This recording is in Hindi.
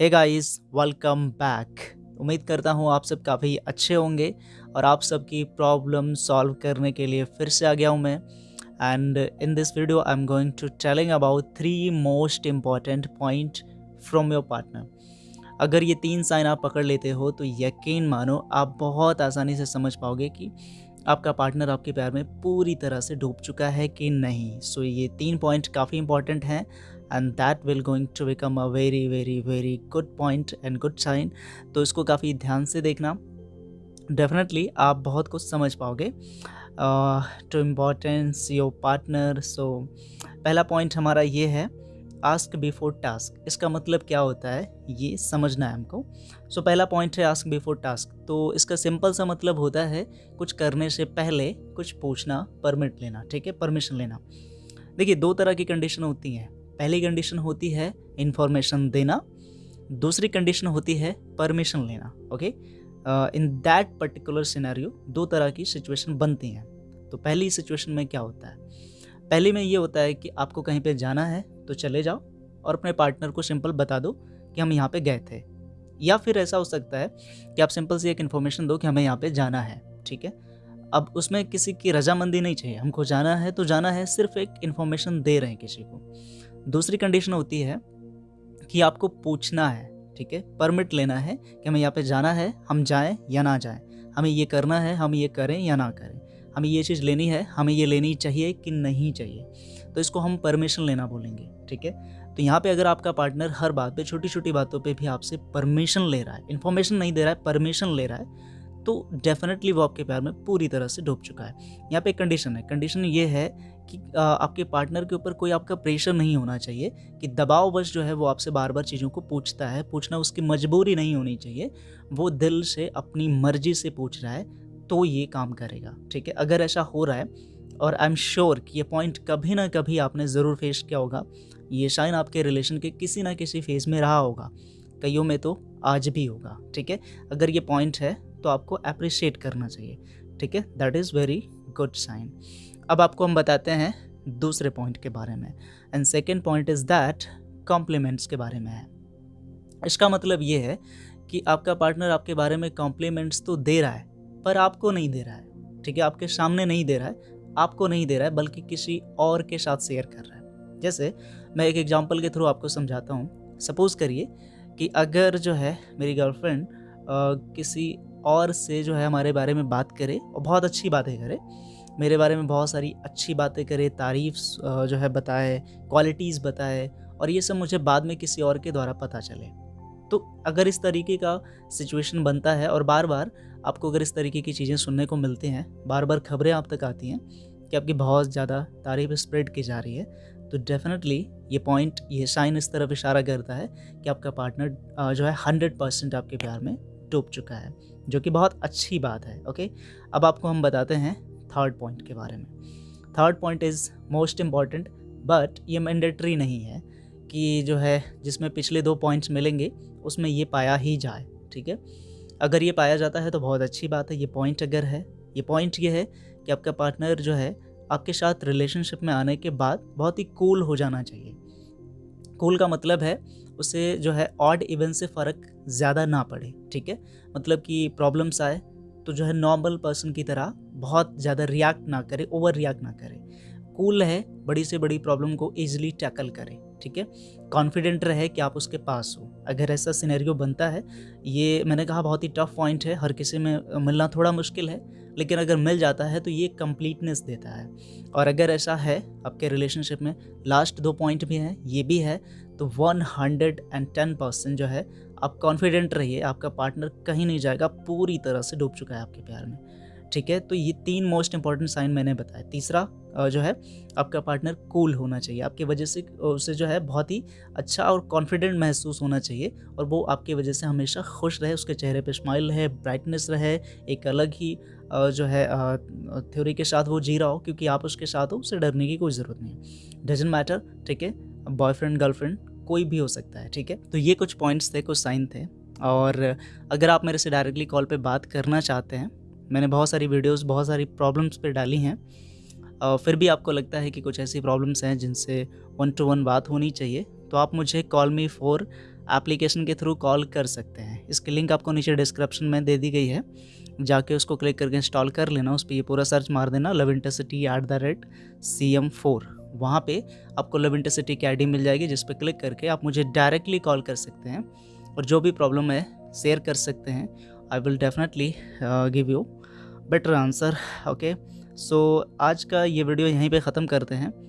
हे गाइस वेलकम बैक उम्मीद करता हूँ आप सब काफ़ी अच्छे होंगे और आप सबकी प्रॉब्लम सॉल्व करने के लिए फिर से आ गया हूँ मैं। And in this video I am going to telling about three most important point from your partner अगर ये तीन साइन आप पकड़ लेते हो तो यकीन मानो आप बहुत आसानी से समझ पाओगे कि आपका पार्टनर आपके प्यार में पूरी तरह से डूब चुका है कि नहीं। सो so, ये तीन पॉइंट काफ़ी इंपॉर्टेंट हैं। And that will going to become a very very very good point and good sign तो इसको काफ़ी ध्यान से देखना। डेफिनेटली आप बहुत कुछ समझ पाओगे to importance your partner so पहला पॉइंट हमारा ये है आस्क बिफोर टास्क इसका मतलब क्या होता है? ये समझना है हमको। सो so, पहला पॉइंट है आस्क बिफोर टास्क तो इसका सिंपल सा मतलब होता है कुछ करने से पहले कुछ पूछना परमिट लेना ठीक है? परमिशन लेना। देखिए दो तरह की कंडीशन होती हैं। पहली कंडीशन होती है इन्फॉर्मेशन देना, दूसरी कंडीशन होती है परमिशन लेना okay in that particular scenario दो तरह की सिचुएशन बनती हैं। तो पहली सिचुएशन में क्या होता है? पहली में ये होता है कि आपको कहीं पे जाना है तो चले जाओ और अपने पार्टनर को सिंपल बता दो कि हम यहाँ पे गए थे। या फिर ऐसा हो सकता है कि आप सिंपल से एक इन्फॉर्मेशन दो कि हमें यहाँ पे जाना है, ठीक है? अब उसमें किसी की रजामंदी नहीं चाहिए। हमको जाना है तो जाना है, सिर्फ़ एक इन्फॉर्मेशन दे रहे हैं किसी को। दूसरी कंडीशन होती है कि आपको पूछना है, ठीक है? परमिट लेना है कि हमें यहाँ पे जाना है, हम जाएँ या ना जाएँ। हमें ये करना है, हम ये करें या ना करें। हमें ये चीज़ लेनी है, हमें ये लेनी चाहिए कि नहीं चाहिए। तो इसको हम परमिशन लेना बोलेंगे, ठीक है? तो यहाँ पे अगर आपका पार्टनर हर बात पे छोटी छोटी बातों पे भी आपसे परमिशन ले रहा है इन्फॉर्मेशन नहीं दे रहा है परमिशन ले रहा है तो डेफिनेटली वो आपके प्यार में पूरी तरह से डूब चुका है। यहाँ पे एक कंडीशन है। कंडीशन ये है कि आपके पार्टनर के ऊपर कोई आपका प्रेशर नहीं होना चाहिए, कि दबाव दबाववश जो है वो आपसे बार बार चीज़ों को पूछता है। पूछना उसकी मजबूरी नहीं होनी चाहिए। वो दिल से अपनी मर्ज़ी से पूछ रहा है तो ये काम करेगा। ठीक है? अगर ऐसा हो रहा है, और आई एम श्योर कि ये पॉइंट कभी ना कभी आपने ज़रूर फेस किया होगा। ये शाइन आपके रिलेशन के किसी ना किसी फ़ेज़ में रहा होगा। कईयों में तो आज भी होगा। ठीक है? अगर ये पॉइंट है तो आपको अप्रिशिएट करना चाहिए, ठीक है? That is very good sign अब आपको हम बताते हैं दूसरे पॉइंट के बारे में. And second point is that compliments के बारे में है. इसका मतलब ये है कि आपका पार्टनर आपके बारे में कॉम्प्लीमेंट्स तो दे रहा है, पर आपको नहीं दे रहा है, ठीक है? आपके सामने नहीं दे रहा है, आपको नहीं दे रहा है, बल्कि किसी और के साथ शेयर कर रहा है. जैसे मैं एक एग्जांपल के थ्रू आपको समझाता हूँ. सपोज़ करिए कि अगर जो है मेरी गर्लफ्रेंड किसी और से जो है हमारे बारे में बात करे, और बहुत अच्छी बातें करे। मेरे बारे में बहुत सारी अच्छी बातें करे तारीफ़ जो है बताए क्वालिटीज़ बताए, और ये सब मुझे बाद में किसी और के द्वारा पता चले। तो अगर इस तरीके का सिचुएशन बनता है, और बार बार आपको अगर इस तरीके की चीज़ें सुनने को मिलती हैं बार बार खबरें आप तक आती हैं, कि आपकी बहुत ज़्यादा तारीफ़ स्प्रेड की जा रही है तो डेफिनेटली ये पॉइंट ये साइन इस तरफ़ इशारा करता है कि आपका पार्टनर जो है हंड्रेड परसेंट आपके प्यार में डूब चुका है, जो कि बहुत अच्छी बात है ओके अब आपको हम बताते हैं थर्ड पॉइंट के बारे में। Third point is most important but ये मैंडेटरी नहीं है कि जो है, जिसमें पिछले दो पॉइंट्स मिलेंगे, उसमें ये पाया ही जाए, ठीक है? अगर ये पाया जाता है तो बहुत अच्छी बात है, ये पॉइंट अगर है, ये पॉइंट ये है कि आपका पार्टनर जो है, आपके साथ रिलेशनशिप में आने के बाद बहुत ही कूल हो जाना चाहिए। कूल का मतलब है, उसे जो है ऑड इवन से फ़र्क ज़्यादा ना पड़े, ठीक है? मतलब कि प्रॉब्लम्स आए तो जो है नॉर्मल पर्सन की तरह बहुत ज़्यादा रिएक्ट ना करे ओवर रिएक्ट ना करे। कूल है, बड़ी से बड़ी प्रॉब्लम को ईजिली टैकल करे, ठीक है? कॉन्फिडेंट रहे कि आप उसके पास हो। अगर ऐसा सिनेरियो बनता है, ये मैंने कहा बहुत ही टफ पॉइंट है, हर किसी में मिलना थोड़ा मुश्किल है, लेकिन अगर मिल जाता है तो ये कम्प्लीटनेस देता है। और अगर ऐसा है आपके रिलेशनशिप में लास्ट दो पॉइंट भी हैं, ये भी है तो one hundred and ten percent जो है, आप कॉन्फिडेंट रहिए, आपका पार्टनर कहीं नहीं जाएगा, पूरी तरह से डूब चुका है आपके प्यार में। ठीक है? तो ये तीन मोस्ट इंपॉर्टेंट साइन मैंने बताया तीसरा जो है, आपका पार्टनर कूल होना चाहिए। आपकी वजह से, उसे जो है, बहुत ही अच्छा और कॉन्फिडेंट महसूस होना चाहिए और वो आपकी वजह से हमेशा खुश रहे, उसके चेहरे पे स्माइल रहे ब्राइटनेस रहे, एक अलग ही जो है थ्योरी के साथ वो जी रहा हो, क्योंकि आप उसके साथ हो, उसे डरने की कोई ज़रूरत नहीं डजेंट मैटर ठीक है? बॉयफ्रेंड गर्लफ्रेंड कोई भी हो सकता है, ठीक है? तो ये कुछ पॉइंट्स थे, कुछ साइन थे और अगर आप मेरे से डायरेक्टली कॉल पे बात करना चाहते हैं मैंने बहुत सारी वीडियोस, बहुत सारी प्रॉब्लम्स पे डाली हैं। फिर भी आपको लगता है कि कुछ ऐसी प्रॉब्लम्स हैं जिनसे वन टू वन बात होनी चाहिए तो आप मुझे कॉल मी फोर एप्लीकेशन के थ्रू कॉल कर सकते हैं। इसकी लिंक आपको नीचे डिस्क्रिप्शन में दे दी गई है। जाके उसको क्लिक करके इंस्टॉल कर लेना, उस पर ये पूरा सर्च मार देना love intercity at the rate C M four वहाँ पर आपको लव इंटरसिटी की आईडी मिल जाएगी, जिस पर क्लिक करके आप मुझे डायरेक्टली कॉल कर सकते हैं और जो भी प्रॉब्लम है शेयर कर सकते हैं। I will definitely give you better answer okay so आज का ये वीडियो यहीं पे ख़त्म करते हैं।